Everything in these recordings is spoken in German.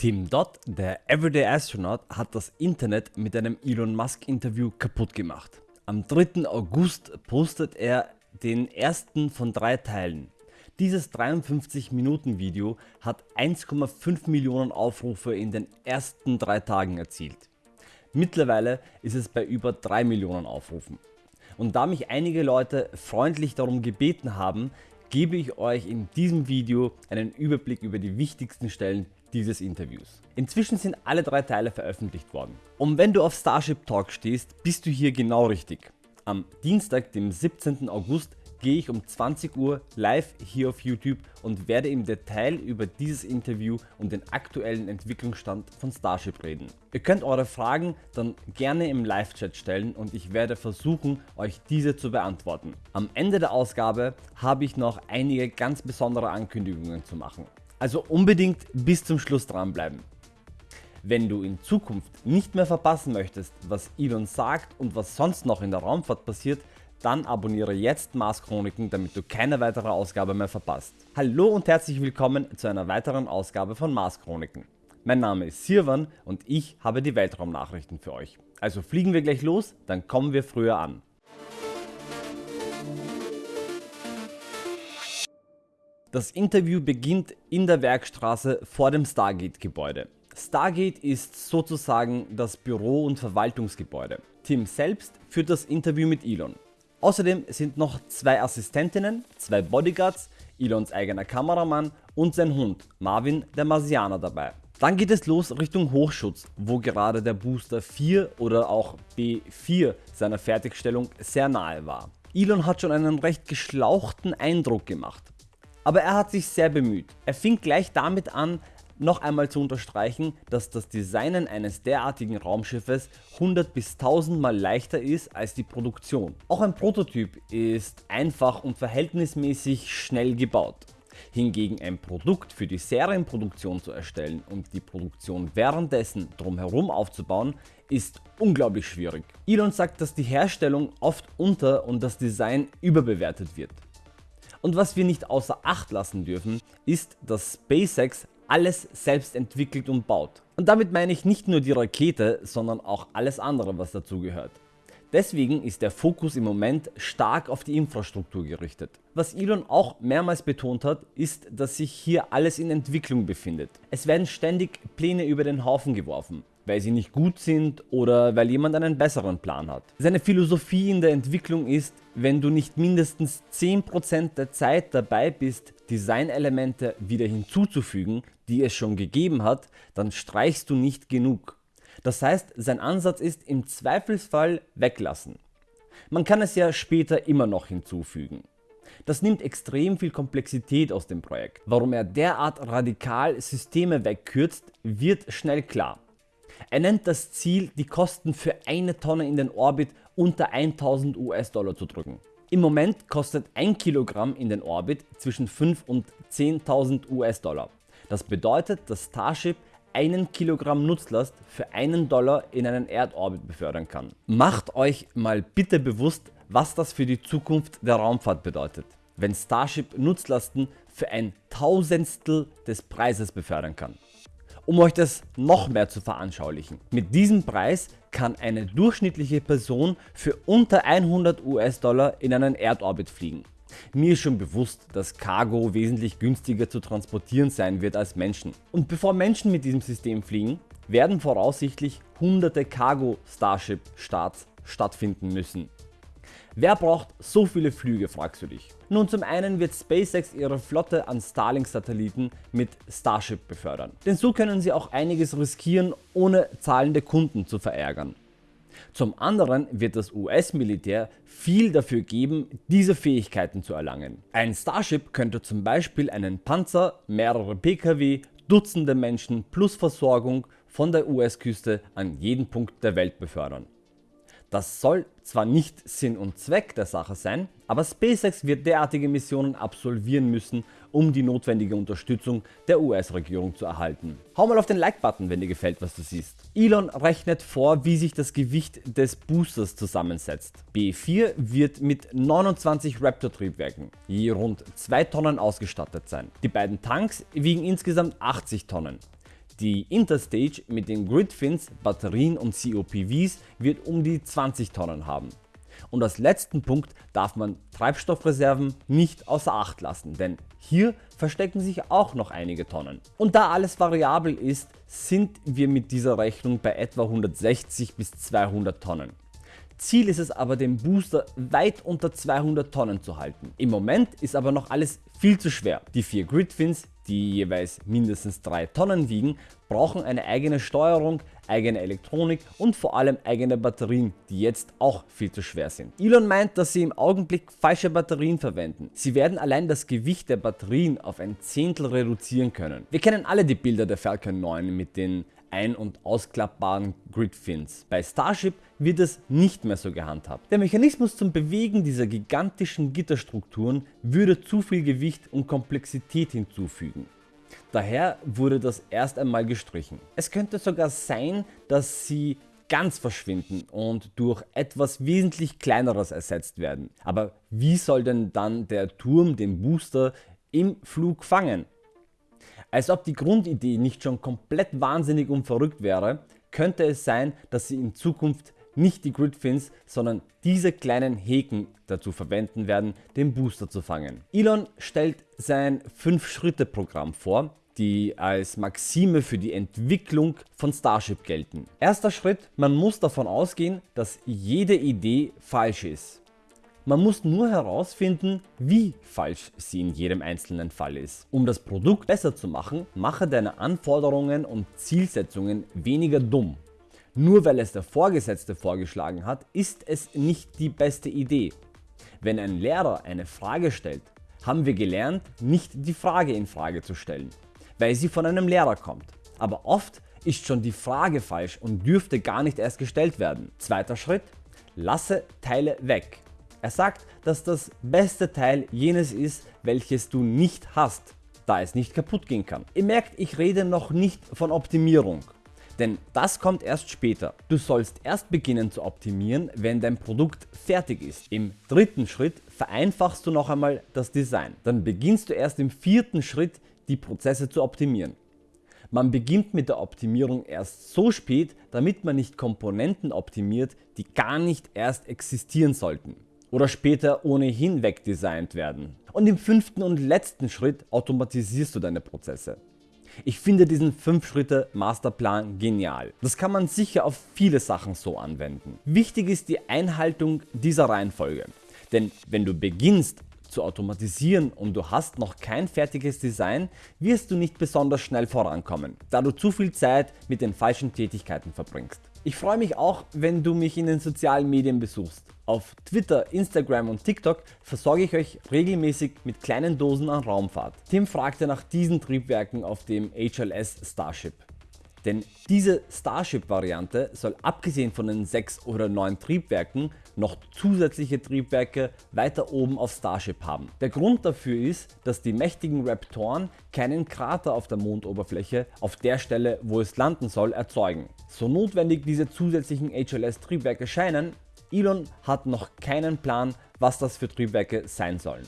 Tim Dodd, der Everyday Astronaut, hat das Internet mit einem Elon Musk Interview kaputt gemacht. Am 3. August postet er den ersten von drei Teilen. Dieses 53 Minuten Video hat 1,5 Millionen Aufrufe in den ersten drei Tagen erzielt. Mittlerweile ist es bei über 3 Millionen Aufrufen. Und da mich einige Leute freundlich darum gebeten haben, gebe ich euch in diesem Video einen Überblick über die wichtigsten Stellen dieses Interviews. Inzwischen sind alle drei Teile veröffentlicht worden. Und wenn du auf Starship Talk stehst, bist du hier genau richtig. Am Dienstag, dem 17. August gehe ich um 20 Uhr live hier auf YouTube und werde im Detail über dieses Interview und den aktuellen Entwicklungsstand von Starship reden. Ihr könnt eure Fragen dann gerne im Live-Chat stellen und ich werde versuchen euch diese zu beantworten. Am Ende der Ausgabe habe ich noch einige ganz besondere Ankündigungen zu machen. Also unbedingt bis zum Schluss dranbleiben. Wenn du in Zukunft nicht mehr verpassen möchtest, was Elon sagt und was sonst noch in der Raumfahrt passiert, dann abonniere jetzt Mars Chroniken, damit du keine weitere Ausgabe mehr verpasst. Hallo und herzlich willkommen zu einer weiteren Ausgabe von Mars Chroniken. Mein Name ist Sirwan und ich habe die Weltraumnachrichten für euch. Also fliegen wir gleich los, dann kommen wir früher an. Das Interview beginnt in der Werkstraße vor dem Stargate Gebäude. Stargate ist sozusagen das Büro und Verwaltungsgebäude. Tim selbst führt das Interview mit Elon. Außerdem sind noch zwei Assistentinnen, zwei Bodyguards, Elons eigener Kameramann und sein Hund Marvin der Marsianer dabei. Dann geht es los Richtung Hochschutz, wo gerade der Booster 4 oder auch B4 seiner Fertigstellung sehr nahe war. Elon hat schon einen recht geschlauchten Eindruck gemacht. Aber er hat sich sehr bemüht. Er fing gleich damit an, noch einmal zu unterstreichen, dass das Designen eines derartigen Raumschiffes 100 bis 1000 mal leichter ist als die Produktion. Auch ein Prototyp ist einfach und verhältnismäßig schnell gebaut. Hingegen ein Produkt für die Serienproduktion zu erstellen und die Produktion währenddessen drumherum aufzubauen, ist unglaublich schwierig. Elon sagt, dass die Herstellung oft unter und das Design überbewertet wird. Und was wir nicht außer Acht lassen dürfen, ist, dass SpaceX alles selbst entwickelt und baut. Und damit meine ich nicht nur die Rakete, sondern auch alles andere was dazu gehört. Deswegen ist der Fokus im Moment stark auf die Infrastruktur gerichtet. Was Elon auch mehrmals betont hat, ist, dass sich hier alles in Entwicklung befindet. Es werden ständig Pläne über den Haufen geworfen weil sie nicht gut sind oder weil jemand einen besseren Plan hat. Seine Philosophie in der Entwicklung ist, wenn du nicht mindestens 10% der Zeit dabei bist, Designelemente wieder hinzuzufügen, die es schon gegeben hat, dann streichst du nicht genug. Das heißt, sein Ansatz ist im Zweifelsfall weglassen. Man kann es ja später immer noch hinzufügen. Das nimmt extrem viel Komplexität aus dem Projekt. Warum er derart radikal Systeme wegkürzt, wird schnell klar. Er nennt das Ziel, die Kosten für eine Tonne in den Orbit unter 1000 US-Dollar zu drücken. Im Moment kostet 1 Kilogramm in den Orbit zwischen 5 und 10.000 US-Dollar. Das bedeutet, dass Starship einen Kilogramm Nutzlast für einen Dollar in einen Erdorbit befördern kann. Macht euch mal bitte bewusst, was das für die Zukunft der Raumfahrt bedeutet, wenn Starship Nutzlasten für ein Tausendstel des Preises befördern kann. Um euch das noch mehr zu veranschaulichen. Mit diesem Preis kann eine durchschnittliche Person für unter 100 US-Dollar in einen Erdorbit fliegen. Mir ist schon bewusst, dass Cargo wesentlich günstiger zu transportieren sein wird als Menschen. Und bevor Menschen mit diesem System fliegen, werden voraussichtlich hunderte Cargo Starship Starts stattfinden müssen. Wer braucht so viele Flüge fragst du dich. Nun zum einen wird SpaceX ihre Flotte an Starlink Satelliten mit Starship befördern. Denn so können sie auch einiges riskieren ohne zahlende Kunden zu verärgern. Zum anderen wird das US Militär viel dafür geben diese Fähigkeiten zu erlangen. Ein Starship könnte zum Beispiel einen Panzer, mehrere PKW, Dutzende Menschen plus Versorgung von der US Küste an jeden Punkt der Welt befördern. Das soll zwar nicht Sinn und Zweck der Sache sein, aber SpaceX wird derartige Missionen absolvieren müssen, um die notwendige Unterstützung der US-Regierung zu erhalten. Hau mal auf den Like-Button, wenn dir gefällt, was du siehst. Elon rechnet vor, wie sich das Gewicht des Boosters zusammensetzt. B4 wird mit 29 Raptor-Triebwerken, je rund 2 Tonnen ausgestattet sein. Die beiden Tanks wiegen insgesamt 80 Tonnen. Die Interstage mit den Gridfins, Batterien und COPVs wird um die 20 Tonnen haben. Und als letzten Punkt darf man Treibstoffreserven nicht außer Acht lassen, denn hier verstecken sich auch noch einige Tonnen. Und da alles variabel ist, sind wir mit dieser Rechnung bei etwa 160 bis 200 Tonnen. Ziel ist es aber den Booster weit unter 200 Tonnen zu halten. Im Moment ist aber noch alles viel zu schwer. Die vier Gridfins, die jeweils mindestens 3 Tonnen wiegen, brauchen eine eigene Steuerung, eigene Elektronik und vor allem eigene Batterien, die jetzt auch viel zu schwer sind. Elon meint, dass sie im Augenblick falsche Batterien verwenden. Sie werden allein das Gewicht der Batterien auf ein Zehntel reduzieren können. Wir kennen alle die Bilder der Falcon 9 mit den ein- und ausklappbaren Gridfins. Bei Starship wird es nicht mehr so gehandhabt. Der Mechanismus zum Bewegen dieser gigantischen Gitterstrukturen würde zu viel Gewicht und Komplexität hinzufügen. Daher wurde das erst einmal gestrichen. Es könnte sogar sein, dass sie ganz verschwinden und durch etwas wesentlich kleineres ersetzt werden. Aber wie soll denn dann der Turm den Booster im Flug fangen? Als ob die Grundidee nicht schon komplett wahnsinnig und verrückt wäre, könnte es sein, dass sie in Zukunft nicht die Gridfins, sondern diese kleinen Häken dazu verwenden werden, den Booster zu fangen. Elon stellt sein 5-Schritte-Programm vor, die als Maxime für die Entwicklung von Starship gelten. Erster Schritt, man muss davon ausgehen, dass jede Idee falsch ist. Man muss nur herausfinden, wie falsch sie in jedem einzelnen Fall ist. Um das Produkt besser zu machen, mache deine Anforderungen und Zielsetzungen weniger dumm. Nur weil es der Vorgesetzte vorgeschlagen hat, ist es nicht die beste Idee. Wenn ein Lehrer eine Frage stellt, haben wir gelernt, nicht die Frage in Frage zu stellen, weil sie von einem Lehrer kommt. Aber oft ist schon die Frage falsch und dürfte gar nicht erst gestellt werden. Zweiter Schritt, lasse Teile weg. Er sagt, dass das beste Teil jenes ist, welches du nicht hast, da es nicht kaputt gehen kann. Ihr merkt, ich rede noch nicht von Optimierung. Denn das kommt erst später. Du sollst erst beginnen zu optimieren, wenn dein Produkt fertig ist. Im dritten Schritt vereinfachst du noch einmal das Design. Dann beginnst du erst im vierten Schritt die Prozesse zu optimieren. Man beginnt mit der Optimierung erst so spät, damit man nicht Komponenten optimiert, die gar nicht erst existieren sollten oder später ohnehin wegdesignt werden. Und im fünften und letzten Schritt automatisierst du deine Prozesse. Ich finde diesen 5 Schritte Masterplan genial. Das kann man sicher auf viele Sachen so anwenden. Wichtig ist die Einhaltung dieser Reihenfolge. Denn wenn du beginnst zu automatisieren und du hast noch kein fertiges Design, wirst du nicht besonders schnell vorankommen, da du zu viel Zeit mit den falschen Tätigkeiten verbringst. Ich freue mich auch, wenn du mich in den sozialen Medien besuchst. Auf Twitter, Instagram und TikTok versorge ich euch regelmäßig mit kleinen Dosen an Raumfahrt. Tim fragte nach diesen Triebwerken auf dem HLS Starship. Denn diese Starship-Variante soll abgesehen von den 6 oder 9 Triebwerken noch zusätzliche Triebwerke weiter oben auf Starship haben. Der Grund dafür ist, dass die mächtigen Raptoren keinen Krater auf der Mondoberfläche auf der Stelle wo es landen soll erzeugen. So notwendig diese zusätzlichen HLS Triebwerke scheinen, Elon hat noch keinen Plan was das für Triebwerke sein sollen.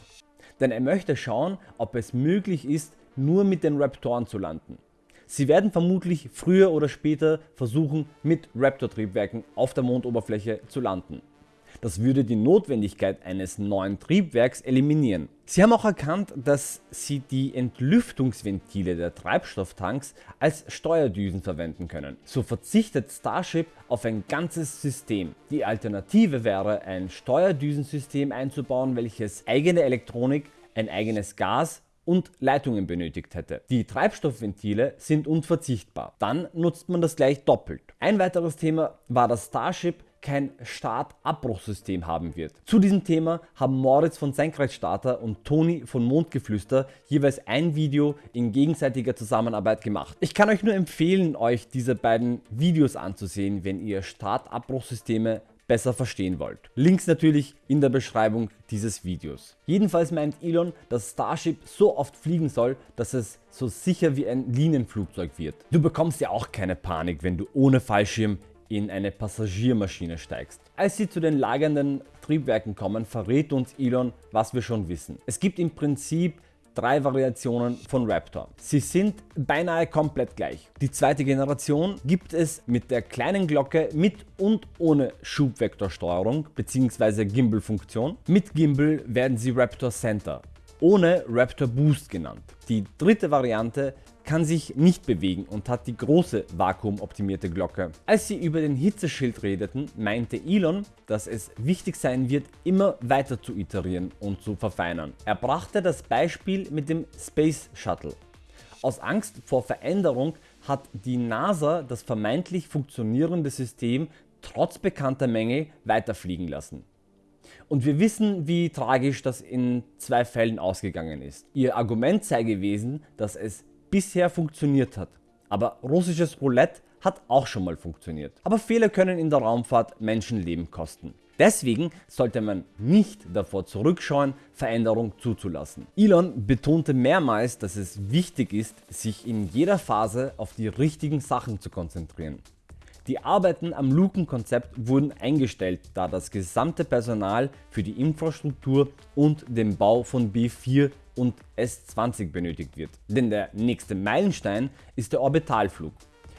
Denn er möchte schauen ob es möglich ist nur mit den Raptoren zu landen. Sie werden vermutlich früher oder später versuchen mit Raptor Triebwerken auf der Mondoberfläche zu landen. Das würde die Notwendigkeit eines neuen Triebwerks eliminieren. Sie haben auch erkannt, dass sie die Entlüftungsventile der Treibstofftanks als Steuerdüsen verwenden können. So verzichtet Starship auf ein ganzes System. Die Alternative wäre ein Steuerdüsensystem einzubauen, welches eigene Elektronik, ein eigenes Gas und Leitungen benötigt hätte. Die Treibstoffventile sind unverzichtbar. Dann nutzt man das gleich doppelt. Ein weiteres Thema war, dass Starship kein Start-Abbruchsystem haben wird. Zu diesem Thema haben Moritz von Senkrechtstarter und Toni von Mondgeflüster jeweils ein Video in gegenseitiger Zusammenarbeit gemacht. Ich kann euch nur empfehlen euch diese beiden Videos anzusehen, wenn ihr Start-Abbruchsysteme besser verstehen wollt. Links natürlich in der Beschreibung dieses Videos. Jedenfalls meint Elon, dass Starship so oft fliegen soll, dass es so sicher wie ein Linienflugzeug wird. Du bekommst ja auch keine Panik, wenn du ohne Fallschirm in eine Passagiermaschine steigst. Als sie zu den lagernden Triebwerken kommen, verrät uns Elon, was wir schon wissen. Es gibt im Prinzip drei Variationen von Raptor. Sie sind beinahe komplett gleich. Die zweite Generation gibt es mit der kleinen Glocke mit und ohne Schubvektorsteuerung bzw. Gimbal-Funktion. Mit Gimbal werden sie Raptor Center, ohne Raptor Boost genannt. Die dritte Variante kann sich nicht bewegen und hat die große vakuumoptimierte Glocke. Als sie über den Hitzeschild redeten, meinte Elon, dass es wichtig sein wird immer weiter zu iterieren und zu verfeinern. Er brachte das Beispiel mit dem Space Shuttle. Aus Angst vor Veränderung hat die NASA das vermeintlich funktionierende System trotz bekannter Mängel weiterfliegen lassen. Und wir wissen wie tragisch das in zwei Fällen ausgegangen ist. Ihr Argument sei gewesen, dass es bisher funktioniert hat. Aber russisches Roulette hat auch schon mal funktioniert. Aber Fehler können in der Raumfahrt Menschenleben kosten. Deswegen sollte man nicht davor zurückschauen, Veränderung zuzulassen. Elon betonte mehrmals, dass es wichtig ist, sich in jeder Phase auf die richtigen Sachen zu konzentrieren. Die Arbeiten am Lukenkonzept wurden eingestellt, da das gesamte Personal für die Infrastruktur und den Bau von B4 und S20 benötigt wird. Denn der nächste Meilenstein ist der Orbitalflug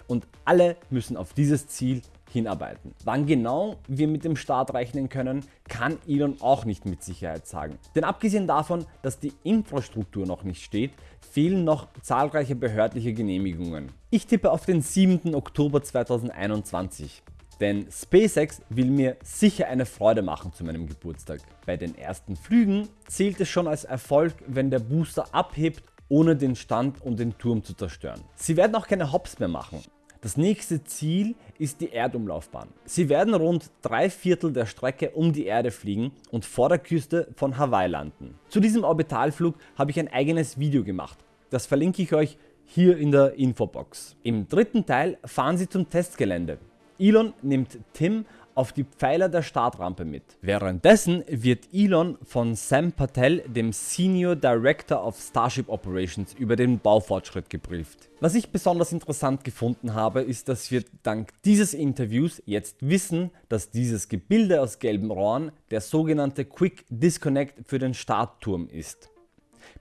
und alle müssen auf dieses Ziel hinarbeiten. Wann genau wir mit dem Start rechnen können, kann Elon auch nicht mit Sicherheit sagen. Denn abgesehen davon, dass die Infrastruktur noch nicht steht, fehlen noch zahlreiche behördliche Genehmigungen. Ich tippe auf den 7. Oktober 2021. Denn SpaceX will mir sicher eine Freude machen zu meinem Geburtstag. Bei den ersten Flügen zählt es schon als Erfolg, wenn der Booster abhebt ohne den Stand und den Turm zu zerstören. Sie werden auch keine Hops mehr machen. Das nächste Ziel ist die Erdumlaufbahn. Sie werden rund drei Viertel der Strecke um die Erde fliegen und vor der Küste von Hawaii landen. Zu diesem Orbitalflug habe ich ein eigenes Video gemacht. Das verlinke ich euch hier in der Infobox. Im dritten Teil fahren sie zum Testgelände. Elon nimmt Tim auf die Pfeiler der Startrampe mit. Währenddessen wird Elon von Sam Patel, dem Senior Director of Starship Operations, über den Baufortschritt gebrieft. Was ich besonders interessant gefunden habe, ist, dass wir dank dieses Interviews jetzt wissen, dass dieses Gebilde aus gelben Rohren der sogenannte Quick Disconnect für den Startturm ist.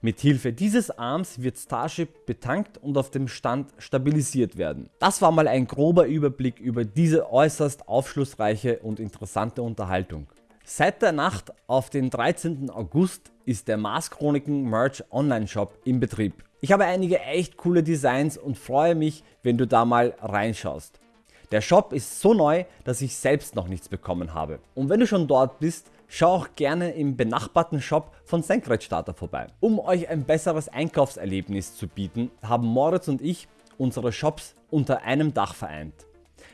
Mit Hilfe dieses Arms wird Starship betankt und auf dem Stand stabilisiert werden. Das war mal ein grober Überblick über diese äußerst aufschlussreiche und interessante Unterhaltung. Seit der Nacht auf den 13. August ist der Mars Chroniken Merch Online Shop in Betrieb. Ich habe einige echt coole Designs und freue mich, wenn du da mal reinschaust. Der Shop ist so neu, dass ich selbst noch nichts bekommen habe. Und wenn du schon dort bist, Schau auch gerne im benachbarten Shop von Senkrechtstarter vorbei. Um euch ein besseres Einkaufserlebnis zu bieten, haben Moritz und ich unsere Shops unter einem Dach vereint.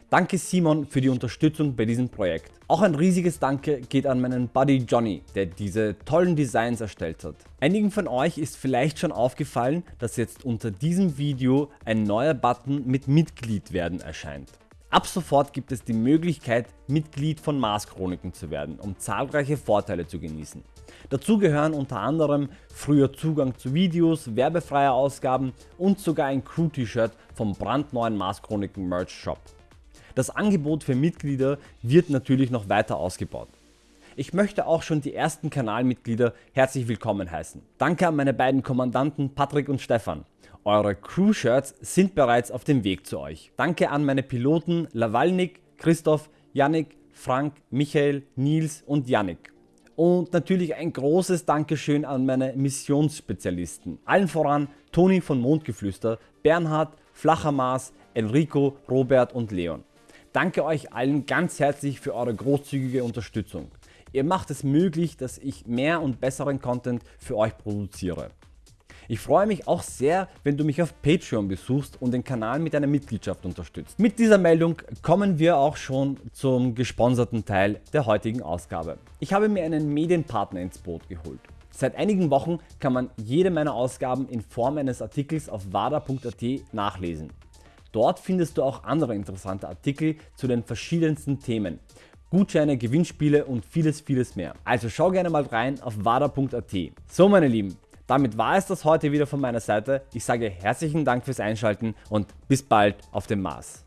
Danke Simon für die Unterstützung bei diesem Projekt. Auch ein riesiges Danke geht an meinen Buddy Johnny, der diese tollen Designs erstellt hat. Einigen von euch ist vielleicht schon aufgefallen, dass jetzt unter diesem Video ein neuer Button mit Mitglied werden erscheint. Ab sofort gibt es die Möglichkeit Mitglied von Mars Chroniken zu werden, um zahlreiche Vorteile zu genießen. Dazu gehören unter anderem früher Zugang zu Videos, werbefreie Ausgaben und sogar ein Crew-T-Shirt vom brandneuen Mars Chroniken Merch Shop. Das Angebot für Mitglieder wird natürlich noch weiter ausgebaut. Ich möchte auch schon die ersten Kanalmitglieder herzlich willkommen heißen. Danke an meine beiden Kommandanten Patrick und Stefan. Eure Crew-Shirts sind bereits auf dem Weg zu euch. Danke an meine Piloten Lawalnik, Christoph, Yannick, Frank, Michael, Nils und Yannick. Und natürlich ein großes Dankeschön an meine Missionsspezialisten. Allen voran Toni von Mondgeflüster, Bernhard, Flachermaß, Enrico, Robert und Leon. Danke euch allen ganz herzlich für eure großzügige Unterstützung. Ihr macht es möglich, dass ich mehr und besseren Content für euch produziere. Ich freue mich auch sehr, wenn du mich auf Patreon besuchst und den Kanal mit einer Mitgliedschaft unterstützt. Mit dieser Meldung kommen wir auch schon zum gesponserten Teil der heutigen Ausgabe. Ich habe mir einen Medienpartner ins Boot geholt. Seit einigen Wochen kann man jede meiner Ausgaben in Form eines Artikels auf wada.at nachlesen. Dort findest du auch andere interessante Artikel zu den verschiedensten Themen. Gutscheine, Gewinnspiele und vieles vieles mehr. Also schau gerne mal rein auf wada.at. So meine Lieben, damit war es das heute wieder von meiner Seite. Ich sage herzlichen Dank fürs Einschalten und bis bald auf dem Mars.